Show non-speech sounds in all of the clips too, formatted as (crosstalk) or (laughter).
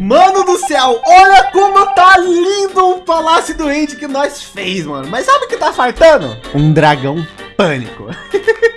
Mano do céu, olha como tá lindo o Palácio do End que nós fez, mano. Mas sabe o que tá faltando? Um dragão pânico. (laughs)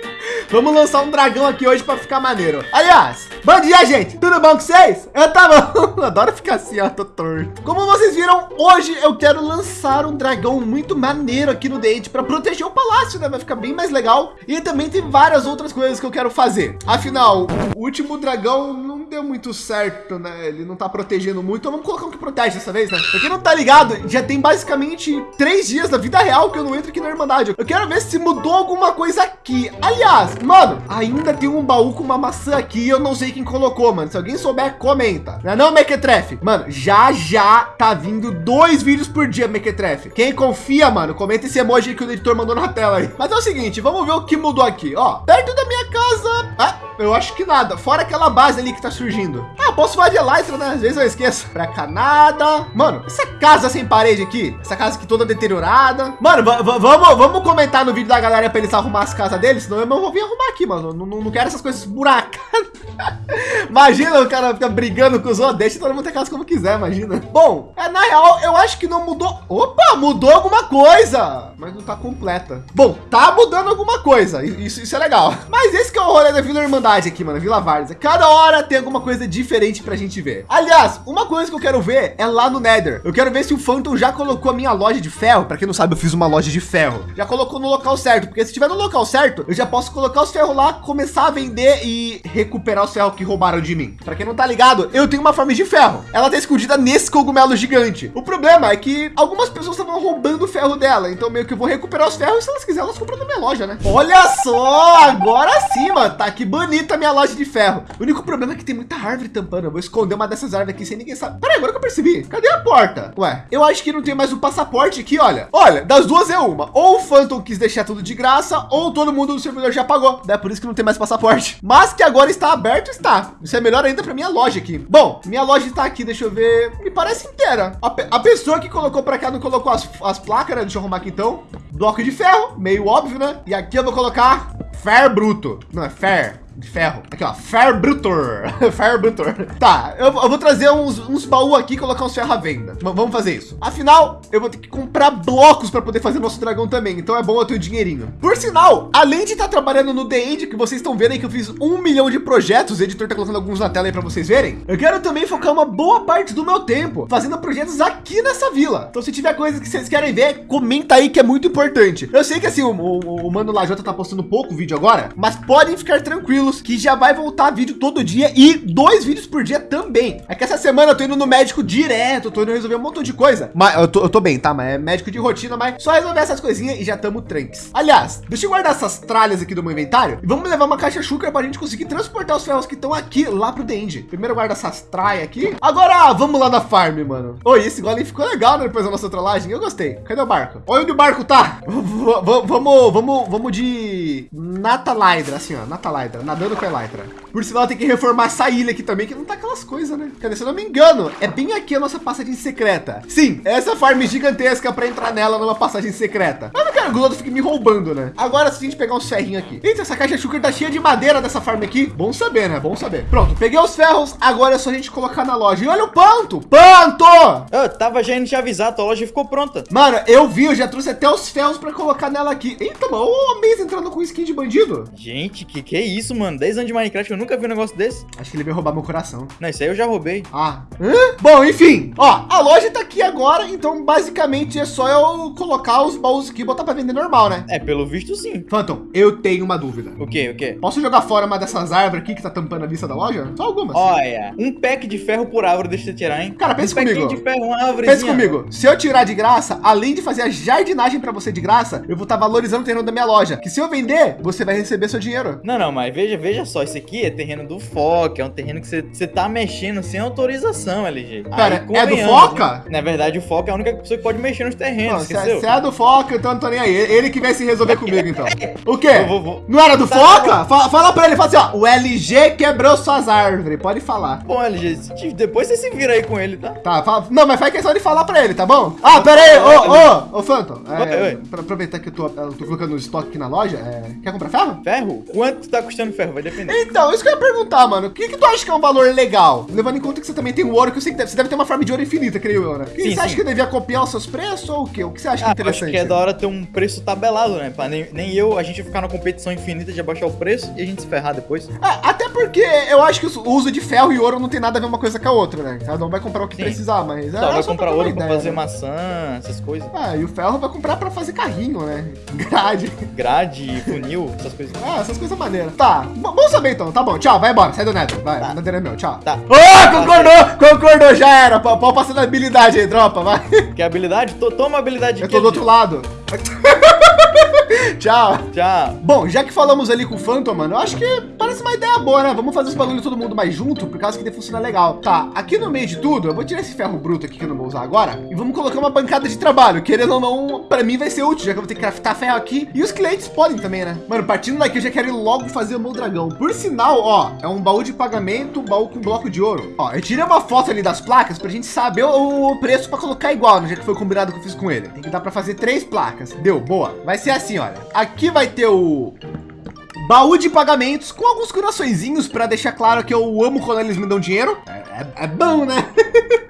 Vamos lançar um dragão aqui hoje para ficar maneiro. Aliás, bom dia, gente. Tudo bom com vocês? Eu tá bom. (laughs) Adoro ficar assim, ó, tô torto. Como vocês viram, hoje eu quero lançar um dragão muito maneiro aqui no date para proteger o palácio, né? Vai ficar bem mais legal. E também tem várias outras coisas que eu quero fazer. Afinal, o último dragão não deu muito certo, né? Ele não tá protegendo muito. Então vamos colocar um que protege dessa vez, né? Pra quem não tá ligado, já tem basicamente três dias da vida real que eu não entro aqui na Irmandade. Eu quero ver se mudou alguma coisa aqui. Aliás, Mano, ainda tem um baú com uma maçã aqui. Eu não sei quem colocou, mano. Se alguém souber, comenta. Não é não, Mequetrefe? Mano, já já tá vindo dois vídeos por dia, Mequetrefe. Quem confia, mano, comenta esse emoji que o editor mandou na tela aí. Mas é o seguinte, vamos ver o que mudou aqui. Ó, perto da minha casa. Ah, eu acho que nada. Fora aquela base ali que tá surgindo. Ah, posso falar de Elytra, né? Às vezes eu esqueço. Pra cá nada. Mano, essa casa sem parede aqui. Essa casa aqui toda deteriorada. Mano, vamos, vamos comentar no vídeo da galera pra eles arrumar as casas deles. Senão eu não vou vir arrumar aqui, mano. Não, não, não quero essas coisas buracadas. Imagina o cara ficar brigando com os outros. Deixa todo mundo ter casa como quiser, imagina. Bom, é, na real, eu acho que não mudou. Opa, mudou alguma coisa. Mas não tá completa. Bom, tá mudando alguma coisa. Isso, isso é legal. Mas esse que é o rolê da Vila Irmandade aqui, mano. Vila Várzea. Cada hora tem alguma coisa diferente pra gente ver. Aliás, uma coisa que eu quero ver é lá no Nether. Eu quero ver se o Phantom já colocou a minha loja de ferro. Pra quem não sabe, eu fiz uma loja de ferro. Já colocou no local certo. Porque se tiver no local certo, eu já posso colocar os ferros lá, começar a vender e recuperar os ferros que roubaram de mim. Para quem não tá ligado, eu tenho uma farm de ferro. Ela tá escondida nesse cogumelo gigante. O problema é que algumas pessoas estavam roubando o ferro dela. Então meio que eu vou recuperar os ferros. Se elas quiserem, elas compram na minha loja, né? Olha só, agora sim, mano. Tá que bonita a minha loja de ferro. O único problema é que tem muita árvore tampando. Eu vou esconder uma dessas árvores aqui sem ninguém saber. Peraí, agora que eu percebi. Cadê a porta? Ué, eu acho que não tem mais o um passaporte aqui, olha. Olha, das duas é uma. Ou o Phantom quis deixar tudo de graça, ou todo mundo do servidor já pagou. É por isso que não tem mais passaporte. Mas que agora está aberto, está. Isso é melhor ainda para minha loja aqui. Bom, minha loja está aqui, deixa eu ver. Me parece inteira. A, a pessoa que colocou para cá não colocou as, as placas, né? Deixa eu arrumar aqui então. Bloco de ferro, meio óbvio, né? E aqui eu vou colocar fer bruto. Não, é fer de ferro. Aqui, ó, Fairbrutor. (laughs) Fairbrutor. Tá, eu, eu, vou trazer uns, uns baús aqui e colocar uns ferro à venda. V vamos fazer isso. Afinal, eu vou ter que comprar blocos para poder fazer nosso dragão também. Então é bom eu ter o dinheirinho. Por sinal, além de estar tá trabalhando no The End, que vocês estão vendo aí que eu fiz um milhão de projetos, o editor tá colocando alguns na tela aí para vocês verem. Eu quero também focar uma boa parte do meu tempo fazendo projetos aqui nessa vila. Então se tiver coisas que vocês querem ver, comenta aí que é muito importante. Eu sei que assim, o, o, o Mano Lajota tá postando pouco vídeo agora, mas podem ficar tranquilos tranquilos que já vai voltar vídeo todo dia e dois vídeos por dia também. É que essa semana eu tô indo no médico direto, tô indo resolver um montão de coisa. Mas eu tô, eu tô bem, tá? Mas é médico de rotina, mas só resolver essas coisinhas e já tamo tranques. Aliás, deixa eu guardar essas tralhas aqui do meu inventário e vamos levar uma caixa chucra para a gente conseguir transportar os ferros que estão aqui lá pro The End. Primeiro guarda essas traias aqui. Agora vamos lá na farm, mano. Oi, esse golem ficou legal né, depois da nossa trollagem. Eu gostei. Cadê o barco? Olha onde o barco tá. vamos, vamos, vamos de Natalydra, assim, ó, Natalydra nadando com a Elytra. Por sinal, tem que reformar essa ilha aqui também, que não tá aquelas coisas, né? Cadê? Se eu não me engano, é bem aqui a nossa passagem secreta. Sim, essa farm gigantesca para entrar nela numa passagem secreta. Mas não quero que o outro fique me roubando, né? Agora, se a gente pegar uns ferrinhos aqui. Eita, essa caixa sugar tá cheia de madeira dessa farm aqui. Bom saber, né? Bom saber. Pronto, peguei os ferros. Agora é só a gente colocar na loja. E olha o panto! Panto! Eu tava já indo te avisar, tua loja ficou pronta. Mano, eu vi, eu já trouxe até os ferros para colocar nela aqui. Eita, mano, o mês entrando com skin de bandido. Gente, que que é isso, mano? 10 anos de Minecraft, eu nunca vi um negócio desse. Acho que ele veio roubar meu coração. Não, isso aí eu já roubei. Ah. Hã? Bom, enfim. Ó, a loja tá aqui agora, então basicamente é só eu colocar os baús aqui e botar para vender normal, né? É, pelo visto sim. Phantom, eu tenho uma dúvida. O quê? O quê? Posso jogar fora uma dessas árvores aqui que tá tampando a vista da loja? Só algumas. Olha, um pack de ferro por árvore deixa eu tirar, hein? Cara, pensa um comigo. de ferro, uma árvore. Pensa comigo. Se eu tirar de graça, além de fazer a jardinagem para você de graça, eu vou estar tá valorizando o terreno da minha loja. Que se eu vender, você vai receber seu dinheiro. Não, não, mas veja, veja só, isso aqui é terreno do Foca, é um terreno que você tá mexendo sem autorização, LG. Cara, Aí, é do Foca? Né? Na verdade, o Foca é a única pessoa que pode mexer nos terrenos, Se é, é do Foca, então não tô nem aí. Ele que vai se resolver comigo, então. O quê? Vou- vou- Não era do Tá, Foca? Fala, fala pra ele, fala assim, ó. O LG quebrou suas árvores. Pode falar. Bom, LG, depois você se vira aí com ele, tá? Tá, fala, não, mas faz questão de falar pra ele, tá bom? Ah, pera aí, ô, ô, ô, Phantom. É, Oi, oi. Pra aproveitar que eu tô, eu tô colocando o estoque aqui na loja, é, quer comprar ferro? Ferro? Quanto tá custando ferro? Vai depender. Então, isso que eu ia perguntar, mano. O que, que tu acha que é um valor legal? Levando em conta que você também tem o ouro, que eu sei que deve, você deve ter uma farm de ouro infinita, creio eu, né? E Sim, você acha sim. que eu devia copiar os seus preços ou o quê? O que você acha que é Ah, interessante? acho que é da hora ter um preço tabelado, né? Pra nem, nem eu, a gente ficar na competição infinita de abaixar o preço e a gente se ferrar depois. Ah, até porque eu acho que o uso de ferro e ouro não tem nada a ver uma coisa com a outra, né? Cada um vai comprar o que Sim. precisar, mas... Só é vai só comprar ouro pra ideia, fazer né? maçã, essas coisas. Ah, e o ferro vai comprar pra fazer carrinho, né? (laughs) Grade. Grade, funil, essas coisas. Ah, essas coisas maneiras. Tá, bom saber então. Tá bom, tchau, vai embora. Sai do Nether. Vai, Tá. é meu, tchau. Tá. Ô, concordou, concordou, já era. Pau passando a habilidade aí, tropa, vai. Quer habilidade? To- Toma a habilidade Eu tô do outro lado. (laughs) tchau. Já. Bom, já que falamos ali com o Phantom, mano, eu acho que parece uma ideia boa, né? Vamos fazer os bagulho todo mundo mais junto, por causa que deve funcionar legal. Tá, aqui no meio de tudo, eu vou tirar esse ferro bruto aqui que eu não vou usar agora e vamos colocar uma bancada de trabalho. Querendo ou não, pra mim vai ser útil, já que eu vou ter que craftar ferro aqui. E os clientes podem também, né? Mano, partindo daqui, eu já quero ir logo fazer o meu dragão. Por sinal, ó, é um baú de pagamento, um baú com bloco de ouro. Ó, eu tirei uma foto ali das placas pra gente saber o, o preço pra colocar igual, no jeito que foi combinado que eu fiz com ele. Tem que dar pra fazer três placas. Deu, boa. Vai ser assim, olha. Aqui vai ter o Baú de pagamentos com alguns coraçõezinhos para deixar claro que eu amo quando eles me dão dinheiro. É, é- é bom, né? (laughs)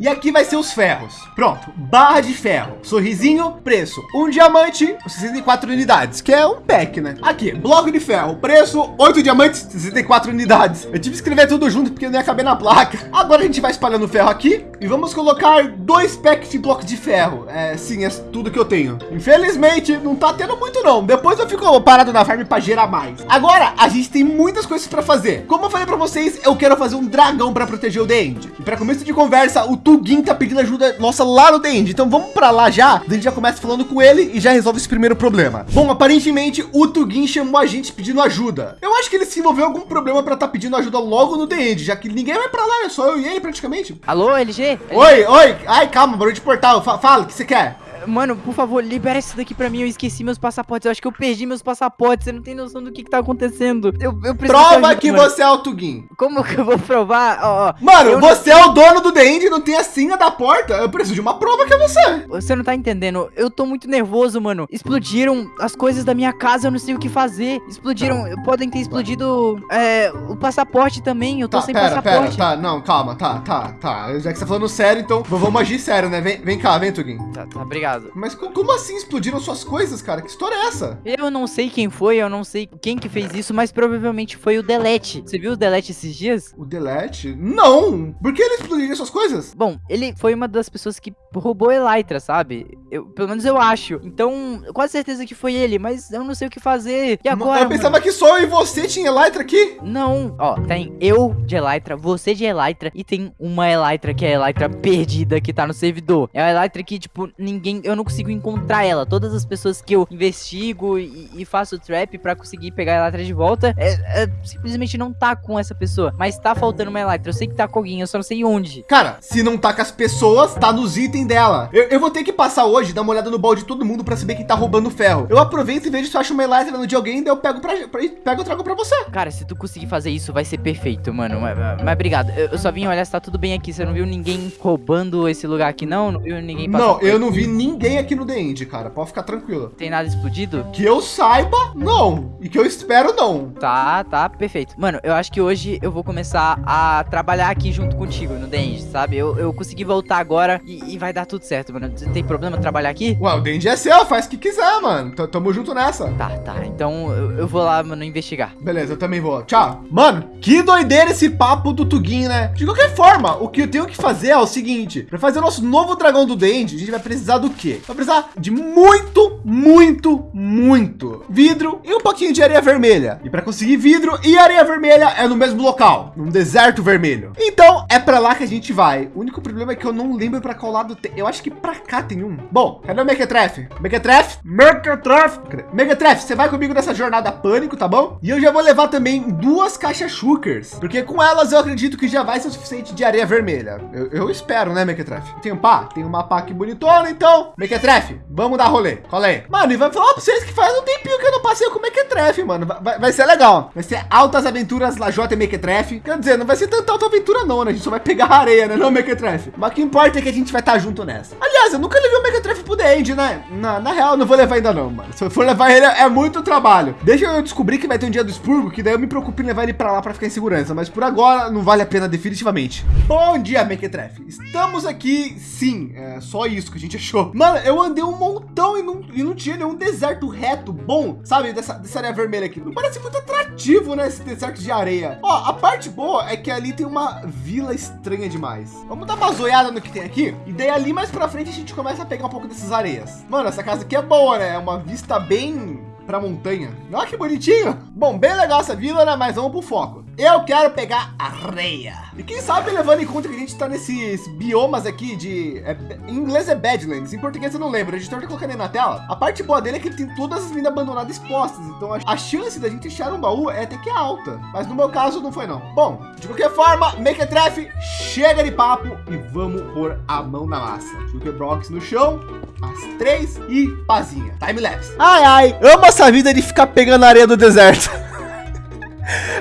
e aqui vai ser os ferros. Pronto, barra de ferro, sorrisinho, preço, um diamante, 64 unidades, que é um pack, né? Aqui, bloco de ferro, preço, 8 diamantes, 64 unidades. Eu tive que escrever tudo junto porque não ia caber na placa. Agora a gente vai espalhando ferro aqui e vamos colocar dois packs de blocos de ferro. É, sim, é tudo que eu tenho. Infelizmente, não tá tendo muito não. Depois eu fico parado na farm para gerar mais. Agora, a gente tem muitas coisas para fazer. Como eu falei para vocês, eu quero fazer um dragão para proteger o The End. E para começo de conversa, o Tugin tá pedindo ajuda nossa lá no The End. Então vamos para lá já. A gente já começa falando com ele e já resolve esse primeiro problema. Bom, aparentemente o Tugin chamou a gente pedindo ajuda. Eu acho que ele se envolveu algum problema para estar tá pedindo ajuda logo no The End, já que ninguém vai para lá, é só eu e ele praticamente. Alô, LG? Oi, oi. Ai, calma, barulho de portal. Fa- fala, o que você quer? Mano, por favor, libera isso daqui pra mim. Eu esqueci meus passaportes. Eu acho que eu perdi meus passaportes. Você não tem noção do que, que tá acontecendo. Eu, eu Prova ajuda, que mano. você é o Tugin. Como que eu vou provar? Ó, ó, Mano, eu não- você é o dono do The End e não tem a senha da porta. Eu preciso de uma prova que é você. Você não tá entendendo. Eu tô muito nervoso, mano. Explodiram as coisas da minha casa. Eu não sei o que fazer. Explodiram. Podem ter explodido é, o passaporte também. Eu tô Tá, sem pera, pera, passaporte. tá, não, calma, tá, tá, tá. Já que você tá falando sério, então vamos agir sério, né? Vem, vem cá, vem, Tugin. Tá, tá, obrigado. Mas co- como assim explodiram suas coisas, cara? Que história é essa? Eu não sei quem foi, eu não sei quem que fez isso, mas provavelmente foi o Delete. Você viu o Delete esses dias? O Delete? Não! Por que ele explodiria suas coisas? Bom, ele foi uma das pessoas que roubou Elytra, sabe? Eu, pelo menos eu acho. Então, quase certeza que foi ele, mas eu não sei o que fazer. E agora, eu pensava mano? que só eu e você tinha Elytra aqui. Não, ó, tem eu de Elytra, você de Elytra e tem uma Elytra que é a Elytra perdida que tá no servidor. É a Elytra que, tipo, ninguém, eu não consigo encontrar ela. Todas as pessoas que eu investigo e, e faço trap pra conseguir pegar a Elytra de volta, é, é, simplesmente não tá com essa pessoa. Mas tá faltando uma Elytra. Eu sei que tá com alguém, eu só não sei onde. Cara, se não tá com as pessoas, tá nos itens dela. Eu, eu vou ter que passar hoje, dar uma olhada no balde de todo mundo pra saber quem tá roubando ferro. Eu aproveito e vejo se eu acho uma Elytra no de alguém, daí eu pego pra, pra, pego e trago pra você. Cara, se tu conseguir fazer isso, vai ser perfeito, mano. Mas, mas- mas obrigado. Eu, eu só vim olhar se tá tudo bem aqui. Você não viu ninguém roubando esse lugar aqui, não? Não viu ninguém passando Não, eu não vi ninguém aqui no The End, cara. Pode ficar tranquilo. Tem nada explodido? Que eu saiba, não. E que eu espero, não. Tá, tá, perfeito. Mano, eu acho que hoje eu vou começar a trabalhar aqui junto contigo no Denge, sabe? Eu, eu consegui voltar agora e, e vai dar tudo certo, mano. Tem problema trabalhar aqui? Ué, o The End é seu, faz o que quiser, mano. T- Tamo junto nessa. Tá, tá. Então eu, eu vou lá, mano, investigar. Beleza, eu também vou. Tchau. Mano, que doideira esse papo do Tugin, né? De qualquer forma, o que eu tenho que fazer é o seguinte. Para fazer o nosso novo dragão do Dende, a gente vai precisar do quê? Vai precisar de muito, muito, muito vidro e um pouquinho de areia vermelha. E para conseguir vidro e areia vermelha é no mesmo local, num deserto vermelho. Então, é para lá que a gente vai. O único problema é que eu não lembro para qual lado tem. Eu acho que para cá tem um. Bom, cadê o? Mequetrefe? Mequetrefe? Cadê? Mequetrefe, você vai comigo nessa jornada pânico, tá bom? E eu já vou levar também duas caixas Shukers, porque com elas eu acredito que já vai ser o suficiente de areia vermelha. Eu, eu espero, né, Mequetrefe? Tem um pá? Tem uma pá aqui bonitona, então? Mequetrefe, vamos dar rolê. Cola aí. Mano, e vai falar pra vocês que faz um tempinho que eu não passei com o Mequetrefe, mano. Vai, vai ser legal. Vai ser altas aventuras Lajota e Mequetrefe. Quer dizer, não vai ser tanta alta aventura não, né? A gente só vai pegar areia, né? Não, Mequetrefe. Mas o que importa é que a gente vai estar junto nessa. Aliás, eu nunca levei o Mequetrefe pro The End, né? Na, na real, não vou levar ainda não, mano. Se eu for levar ele, é muito trabalho. Deixa eu descobrir que vai ter um dia do expurgo, que daí eu me preocupo em levar ele pra lá pra ficar em segurança. Mas por agora, não vale a pena definitivamente. Bom dia, Mequetrefe. Estamos aqui, sim. É só isso que a gente achou. Mano, eu andei um montão e não, e não tinha nenhum deserto reto bom, sabe? Dessa, dessa areia vermelha aqui. Não parece muito atrativo, né? Esse deserto de areia. Ó, a parte boa é que ali tem uma vila estranha demais. Vamos dar uma zoiada no que tem aqui. E daí ali mais pra frente a gente começa a pegar um pouco dessas areias. Mano, essa casa aqui é boa, né? É uma vista bem pra montanha. Olha que bonitinho. Bom, bem legal essa vila, né? Mas vamos pro foco. Eu quero pegar areia. E quem sabe levando em conta que a gente tá nesses biomas aqui de... É, em inglês é Badlands, em português eu não lembro. A gente tá colocando aí na tela. A parte boa dele é que ele tem todas as minas abandonadas expostas. Então a, a chance da gente achar um baú é até que alta. Mas no meu caso não foi não. Bom, de qualquer forma, Mequetrefe, chega de papo e vamos pôr a mão na massa. Jukebox no chão, as três e pazinha. Time-lapse. Ai, ai, amo essa vida de ficar pegando areia do deserto. (laughs)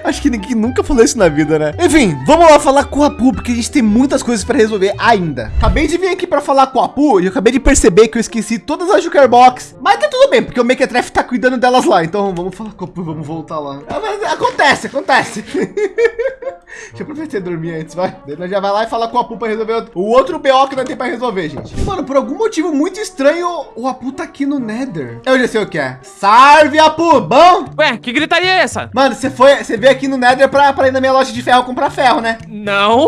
Acho que ninguém nunca falou isso na vida, né? Enfim, vamos lá falar com a Apu, porque a gente tem muitas coisas para resolver ainda. Acabei de vir aqui para falar com a Apu e eu acabei de perceber que eu esqueci todas as Jokerbox. Mas tá tudo bem, porque o Mequetrefe tá cuidando delas lá. Então vamos falar com a Apu, vamos voltar lá. Acontece, acontece. (laughs) Deixa eu aproveitar e dormir antes, vai. Daí já vai lá e fala com a Apu para resolver o outro BO que nós tem para resolver, gente. Mano, por algum motivo muito estranho, o Apu tá aqui no Nether. Eu já sei o que é. Salve, Apu, bom? Ué, que gritaria é essa? Mano, você foi, você veio aqui no Nether para ir na minha loja de ferro comprar ferro, né? Não.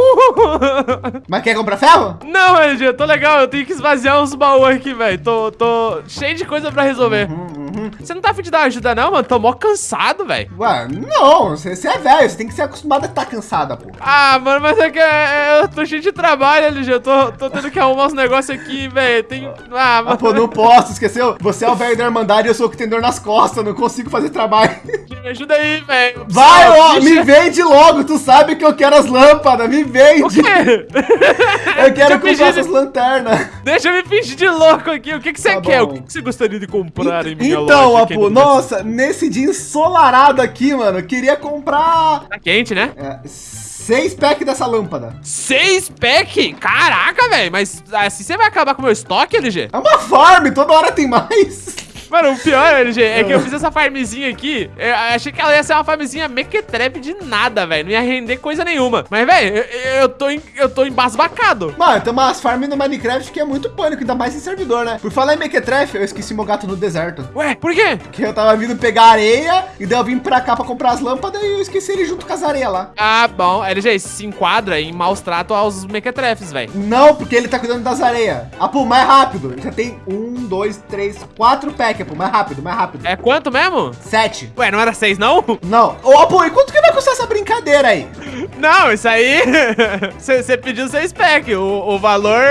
(laughs) Mas quer comprar ferro? Não, LG, eu tô legal. Eu tenho que esvaziar uns baús aqui, velho. Tô, tô cheio de coisa para resolver. Uhum, uhum. Você não tá afim de dar ajuda, não, mano? Tô mó cansado, velho. Ué, não. Você, você é velho. Você tem que ser acostumado a estar cansada, pô. Ah, mano, mas é que é, eu tô cheio de trabalho, LG. Eu tô, tô tendo que arrumar uns negócios aqui, velho. Tem. Ah, mano. Ah, pô, não posso. Esqueceu? Você é o velho da Irmandade e eu sou o que tem dor nas costas. Não consigo fazer trabalho. (laughs) Me ajuda aí, velho. Vai, ó, me vende logo. Tu sabe que eu quero as lâmpadas. Me vende. O quê? (laughs) Eu quero comprar essas de... lanternas. Deixa eu me fingir de louco aqui. O que, que você tá quer? Bom. O que, você gostaria de comprar em minha então, loja? Então, Apu, nossa, nesse dia ensolarado aqui, mano, eu queria comprar... Tá quente, né? É, seis packs dessa lâmpada. Seis packs? Caraca, velho. Mas assim você vai acabar com o meu estoque, LG? É uma farm, toda hora tem mais. Mano, o pior, (laughs) LG, é que eu fiz essa farmzinha aqui. Eu achei que ela ia ser uma farmzinha mequetrepe de nada, velho. Não ia render coisa nenhuma. Mas, velho, eu, eu, tô em, eu tô embasbacado. Mano, tem umas farms no Minecraft que é muito pânico, ainda mais em servidor, né? Por falar em mequetrefe, eu esqueci meu gato no deserto. Ué, por quê? Porque eu tava vindo pegar areia e daí eu vim pra cá pra comprar as lâmpadas e eu esqueci ele junto com as areias lá. Ah, bom. LG, se enquadra em maus trato aos mequetrefes, velho. Não, porque ele tá cuidando das areias. Ah, pô, mais rápido. Já tem um, dois, três, quatro packs, pô. Mais rápido, mais rápido rápido. É quanto mesmo? Sete. Ué, não era seis, não? Não. Ô, oh, pô, e quanto que vai custar essa brincadeira aí? Não, isso aí... (laughs) Você pediu seis pack. O, o valor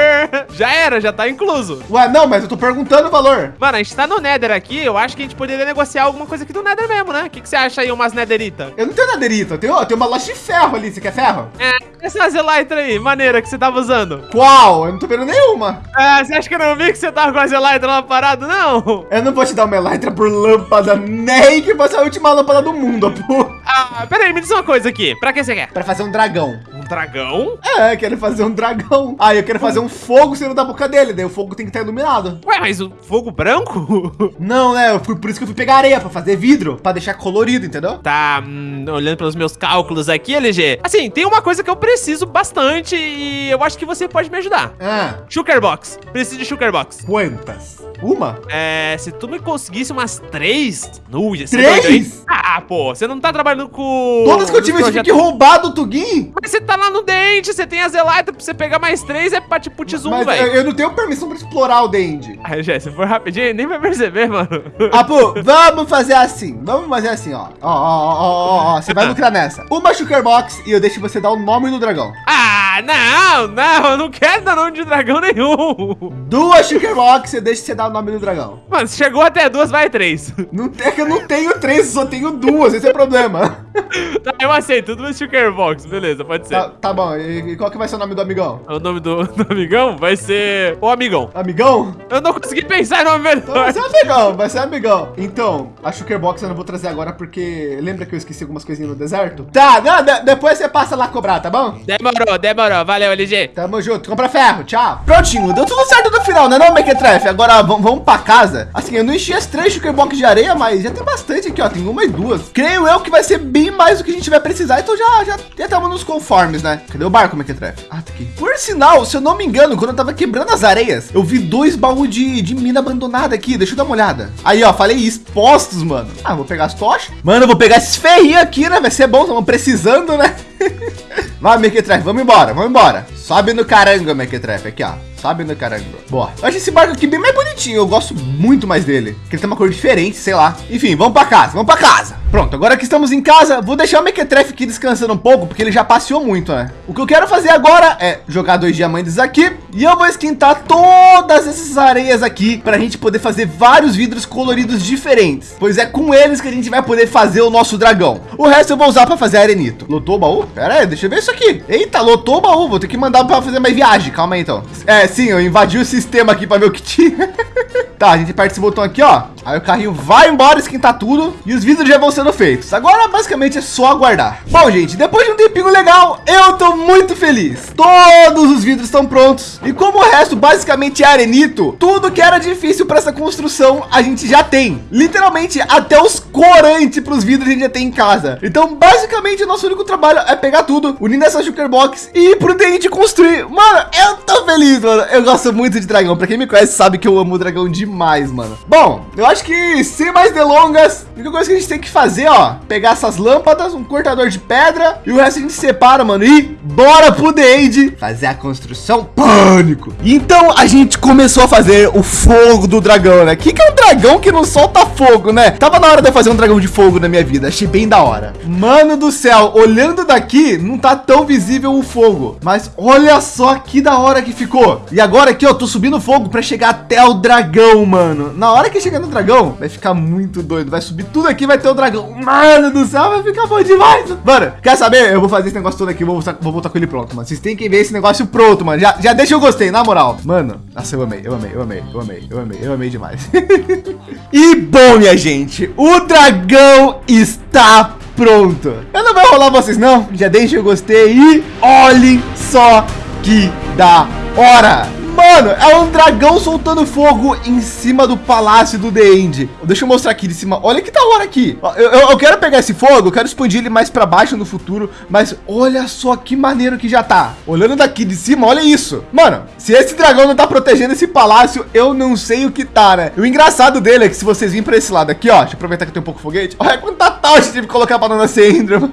já era, já tá incluso. Ué, não, mas eu tô perguntando o valor. Mano, a gente tá no Nether aqui. Eu acho que a gente poderia negociar alguma coisa aqui do Nether mesmo, né? O que você acha aí, umas Netherita? Eu não tenho Netherita. Eu tenho, eu tenho uma loja de ferro ali. Você quer ferro? É, essa Zelytra aí, maneira, que você tava usando. Qual? Eu não tô vendo nenhuma. É, você acha que eu não vi que você tava com a Zelytra lá parado, não? Eu não vou te dar uma Elytra por lâmpada, nem que fosse a última lâmpada do mundo, (laughs) pô. Ah, peraí, me diz uma coisa aqui. Pra que você quer? Pra fazer um dragão. Dragão? É, quero fazer um dragão. Ah, eu quero fazer um fogo sendo da boca dele, daí o fogo tem que estar iluminado. Ué, mas o fogo branco? (laughs) Não, né? Eu fui, por isso que eu fui pegar areia, pra fazer vidro, pra deixar colorido, entendeu? Tá, hum, olhando pelos meus cálculos aqui, LG. Assim, tem uma coisa que eu preciso bastante e eu acho que você pode me ajudar. Ah. Sugarbox. Preciso de Sugarbox. Quantas? Uma? É, se tu me conseguisse umas três... Uh, ia ser três? Doido, ah, pô, você não tá trabalhando com... Todas que eu tive, eu tive que roubar do Tugin? Mas você tá lá no dente, você tem as Elytra, pra você pegar mais três é pra tipo T-Zoom, velho. Eu, não tenho permissão pra explorar o dente. Ah, já, se for rapidinho, nem vai perceber, mano. (laughs) Pô, vamos fazer assim. Vamos fazer assim, ó. Ó, ó, ó, ó, ó. Você vai (laughs) lucrar nessa. Uma Sugar Box e eu deixo você dar o nome do dragão. Ah! Ah, não, não, eu não quero dar nome de dragão nenhum. Duas Shulker Box, você deixa você dar o nome do dragão. Mano, se chegou até duas, vai três. Não é que eu não tenho três, só tenho duas, esse é o problema. (laughs) Tá, eu aceito, duas Shulker Box, beleza, pode ser. Tá, tá bom, e, e qual que vai ser o nome do amigão? O nome do, (laughs) do amigão vai ser o amigão. Amigão? Eu não consegui pensar em nome Então vai melhor. ser amigão, vai ser amigão. Então, a Shulker Box eu não vou trazer agora porque lembra que eu esqueci algumas coisinhas no deserto? Tá, não, de- depois você passa lá cobrar, tá bom? Demorou, demorou, valeu, LG. Tamo junto, compra ferro, tchau. Prontinho, deu tudo certo no final, né não, Mequetrefe? Agora vamos, pra casa. Assim, eu não enchi as três Shulker Box de areia, mas já tem bastante aqui, ó. Tem uma e duas. Creio eu que vai ser bem mais do que a gente vai precisar, então já já já estamos nos conformes, né? Cadê o barco, Mequetrefe? Ah, tá aqui. Por sinal, se eu não me engano, quando eu tava quebrando as areias, eu vi dois baús de, de mina abandonada aqui. Deixa eu dar uma olhada. Aí, ó, falei expostos, mano. Ah, vou pegar as tochas. Mano, eu vou pegar esses ferrinhos aqui, né? Vai ser bom, estamos precisando, né? (laughs) Vai, Mequetrefe, vamos embora, vamos embora. Sobe no carango, Mequetrefe, aqui, ó. Sobe no carango. Boa. Eu acho esse barco aqui bem mais bonitinho. Eu gosto muito mais dele. Porque ele tem uma cor diferente, sei lá. Enfim, vamos pra casa, vamos pra casa. Pronto, agora que estamos em casa, vou deixar o Mequetrefe aqui descansando um pouco, porque ele já passeou muito, né? O que eu quero fazer agora é jogar dois diamantes aqui e eu vou esquentar todas essas areias aqui para a gente poder fazer vários vidros coloridos diferentes, pois é com eles que a gente vai poder fazer o nosso dragão. O resto eu vou usar para fazer arenito. Lotou o baú? Pera aí, deixa eu ver isso aqui. Eita, lotou o baú, vou ter que mandar para fazer mais viagem. Calma aí então. É, sim, eu invadi o sistema aqui para ver o que tinha. (laughs) Tá, a gente aperta esse botão aqui, ó. Aí o carrinho vai embora, esquentar tudo e os vidros já vão sendo feitos. Agora, basicamente, é só aguardar. Bom, gente, depois de um tempinho legal, eu tô muito feliz. Todos os vidros estão prontos. E como o resto basicamente é arenito, tudo que era difícil para essa construção, a gente já tem. Literalmente, até os corantes para os vidros a gente já tem em casa. Então, basicamente, o nosso único trabalho é pegar tudo, unir nessa Shulker Box e ir pro dente construir. Mano, eu tô feliz, mano. Eu gosto muito de dragão. Para quem me conhece, sabe que eu amo dragão demais, mano. Bom, eu acho que sem mais delongas, a única coisa que a gente tem que fazer, ó, pegar essas lâmpadas, um cortador de pedra e o resto a gente separa, mano. E bora pro End fazer a construção pânico. Então a gente começou a fazer o fogo do dragão, né? Que, que é um dragão que não solta fogo, né? Tava na hora de eu fazer um dragão de fogo na minha vida. Achei bem da hora. Mano do céu, olhando daqui, não tá tão visível o fogo. Mas olha só que da hora que ficou. E agora aqui, ó, tô subindo fogo para chegar até o dragão, mano. Na hora que chegar no dragão, vai ficar muito doido. Vai subir tudo aqui, vai ter o dragão. Mano do céu, vai ficar bom demais. Mano, quer saber? Eu vou fazer esse negócio todo aqui, vou voltar, vou voltar com ele pronto, mano. Vocês têm que ver esse negócio pronto, mano. Já, já deixa eu gostei, na moral. Mano, nossa, eu amei, eu amei, eu amei, eu amei, eu amei, eu amei demais. (laughs) e bom, minha gente, o dragão está pronto. Eu não vou rolar vocês, não. Já deixa eu gostei e olhem só que da hora. Mano, é um dragão soltando fogo em cima do palácio do The End. Deixa eu mostrar aqui de cima. Olha que da hora aqui. Eu, eu, eu quero pegar esse fogo, eu quero expandir ele mais para baixo no futuro. Mas olha só que maneiro que já tá. Olhando daqui de cima, olha isso. Mano, se esse dragão não tá protegendo esse palácio, eu não sei o que tá, né? E o engraçado dele é que se vocês virem para esse lado aqui, ó. Deixa eu aproveitar que tem um pouco foguete. Olha quanta eu tive que colocar não nascer Enderman.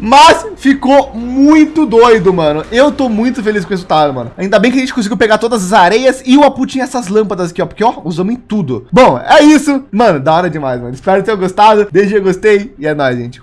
Mas ficou muito doido, mano. Eu tô muito feliz com o resultado, mano. Ainda bem que a gente conseguiu pegar todas as areias e o Apu tinha essas lâmpadas aqui, ó. Porque, ó, usamos em tudo. Bom, é isso. Mano, da hora demais, mano. Espero que tenham gostado. Deixa eu gostei e é nóis, gente.